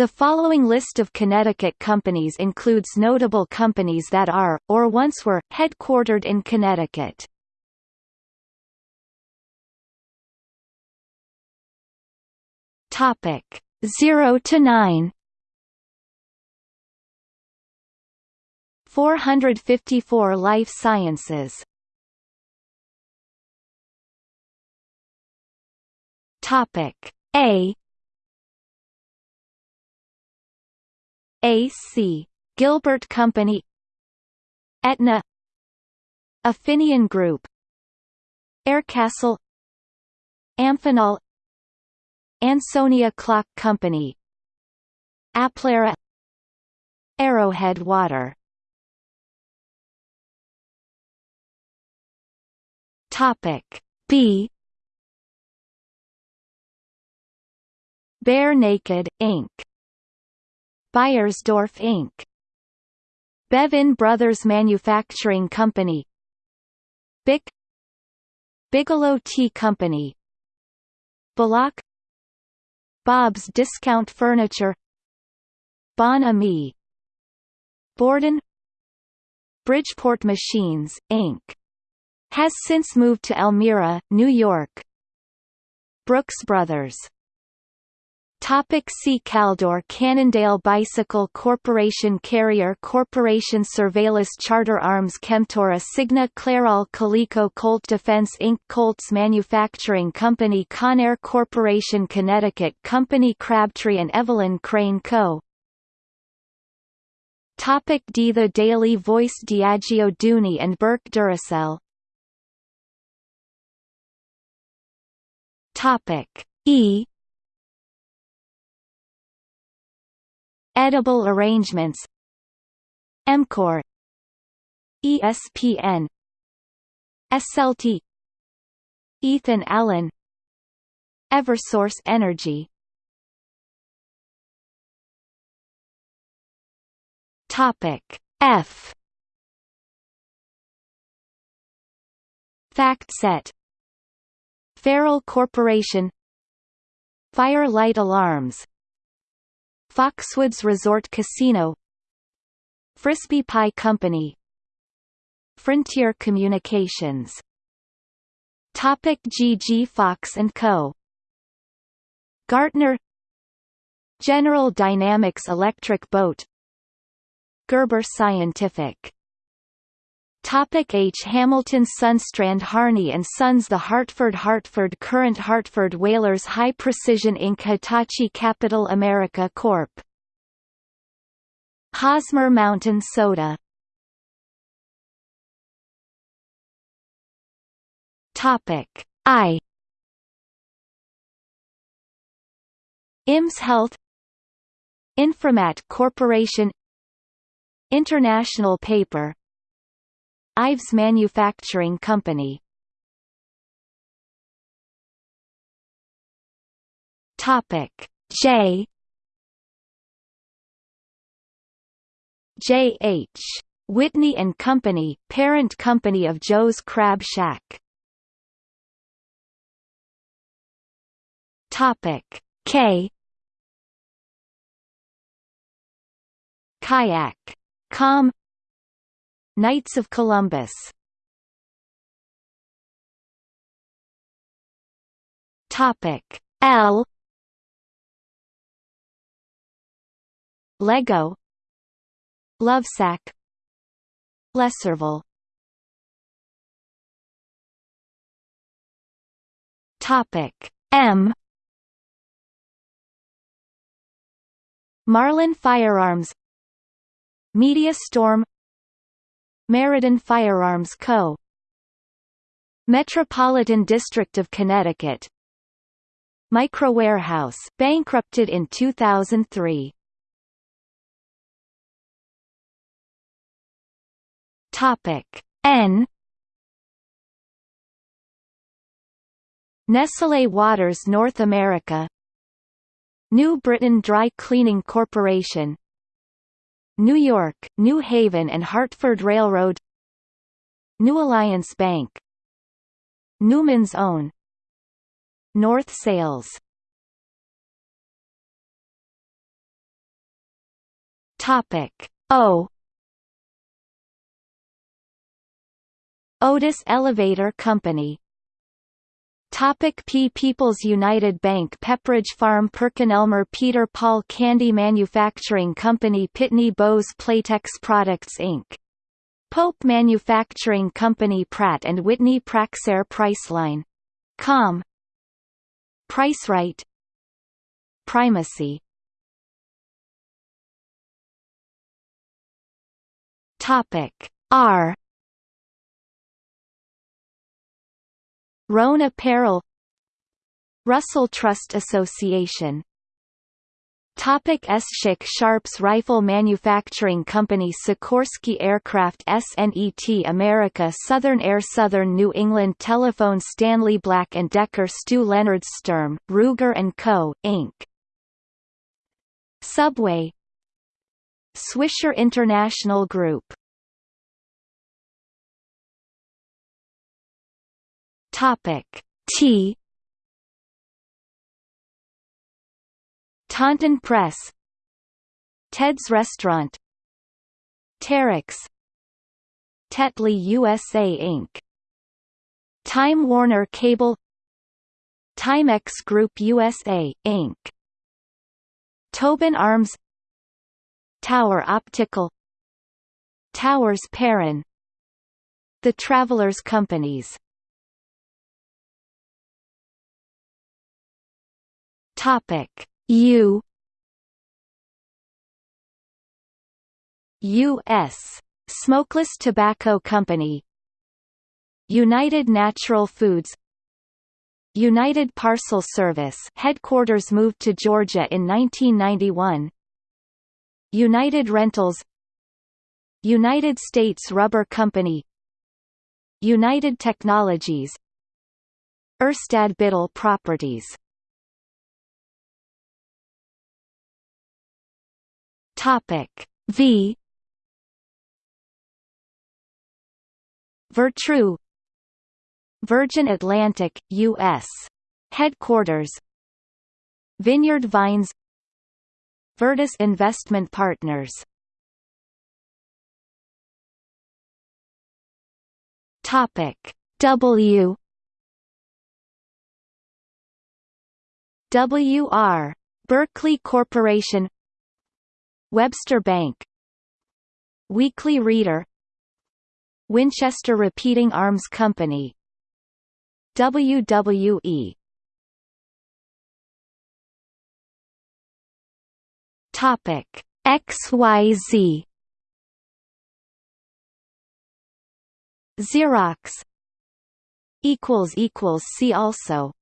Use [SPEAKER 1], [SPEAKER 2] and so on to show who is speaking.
[SPEAKER 1] The following list of Connecticut companies includes notable companies that are, or once were, headquartered in Connecticut. Topic. 0 to 9 454 Life Sciences. Topic. A A.C. Gilbert Company Aetna Affinion Group Aircastle Amphenol Ansonia Clock Company Applera Arrowhead Water Topic B Bare Naked, Inc. Beiersdorf Inc. Bevin Brothers Manufacturing Company. Bic. Bigelow Tea Company. Bullock. Bob's Discount Furniture. Bon Ami. Borden. Bridgeport Machines, Inc. Has since moved to Elmira, New York. Brooks Brothers Topic see Caldor Cannondale Bicycle Corporation Carrier Corporation Surveillance Charter Arms Chemtura Cigna Clairol Coleco Colt Defense Inc. Colts Manufacturing Company Conair Corporation Connecticut Company Crabtree and Evelyn Crane Co. Topic D The Daily Voice Diageo Dooney and Bourke Duracell Topic E Edible arrangements. EMCOR. ESPN Esselte Ethan Allen. Eversource Energy. Topic F. Fact set. Farrel Corporation. Fire-Lite Alarms Foxwoods Resort Casino Frisbie Pie Company Frontier Communications Topic G. G. Fox & Co. Gartner General Dynamics Electric Boat Gerber Scientific Topic H. Hamilton Sundstrand Harney and Sons The Hartford Hartford Courant Hartford Whalers High Precision Inc. Hitachi Capital America Corp. Hosmer Mountain Soda Topic I IMS Health Inframat Corporation International Paper Ives Manufacturing Company Topic J J. H. Whitney and Company, parent company of Joe's Crab Shack. Topic K. Kayak. Com Knights of Columbus. Topic L. Lego. Lovesac. Lesserville. Topic M. Marlin Firearms. Media Storm Meriden Firearms Co. Metropolitan District of Connecticut. Micro Warehouse bankrupted in 2003 Topic N. Nestlé Waters North America. New Britain Dry Cleaning Corporation New York, New Haven and Hartford Railroad New Alliance Bank Newman's Own North Sails Topic O Otis Elevator Company Topic P. People's United Bank Pepperidge Farm PerkinElmer Peter Paul Candy Manufacturing Company Pitney Bowes Playtex Products Inc. Pope Manufacturing Company Pratt & Whitney Praxair Priceline. Com. Pricerite Primacy. Topic R Rhone Apparel Russell Trust Association Topic Eschik Sharps Rifle Manufacturing Company Sikorsky Aircraft SNET America Southern Air Southern New England Telephone Stanley Black & Decker Stew Leonard Sturm, Ruger & Co., Inc. Subway Swisher International Group Topic. T. Taunton Press. Ted's Restaurant. Terex. Tetley USA Inc. Time Warner Cable. Timex Group USA, Inc. Tobin Arms. Tower Optical. Towers Perrin. The Travelers Companies Topic. U. U.S. Smokeless Tobacco Company. United Natural Foods. United Parcel Service headquarters moved to Georgia in 1991 United Rentals. United States Rubber Company. United Technologies. Urstadt Biddle Properties Topic V. Vertrue Virgin Atlantic, U.S. Headquarters. Vineyard Vines. Virtus Investment Partners. Topic W. WR Berkley Corporation Webster Bank. Weekly Reader. Winchester Repeating Arms Company. WWE Topic XYZ Xerox. Equals equals see also